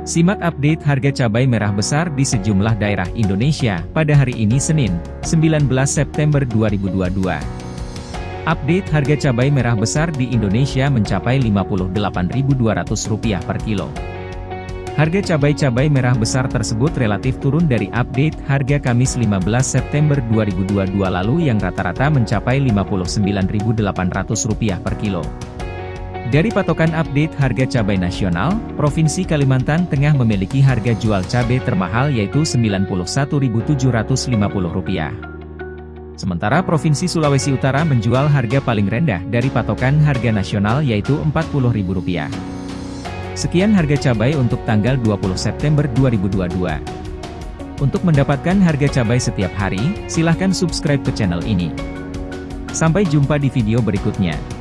Simak update harga cabai merah besar di sejumlah daerah Indonesia pada hari ini Senin, 19 September 2022. Update harga cabai merah besar di Indonesia mencapai Rp58.200 per kilo. Harga cabai-cabai merah besar tersebut relatif turun dari update harga Kamis 15 September 2022 lalu yang rata-rata mencapai Rp59.800 per kilo. Dari patokan update harga cabai nasional, Provinsi Kalimantan Tengah memiliki harga jual cabai termahal yaitu Rp91.750. Sementara Provinsi Sulawesi Utara menjual harga paling rendah dari patokan harga nasional yaitu Rp40.000. Sekian harga cabai untuk tanggal 20 September 2022. Untuk mendapatkan harga cabai setiap hari, silahkan subscribe ke channel ini. Sampai jumpa di video berikutnya.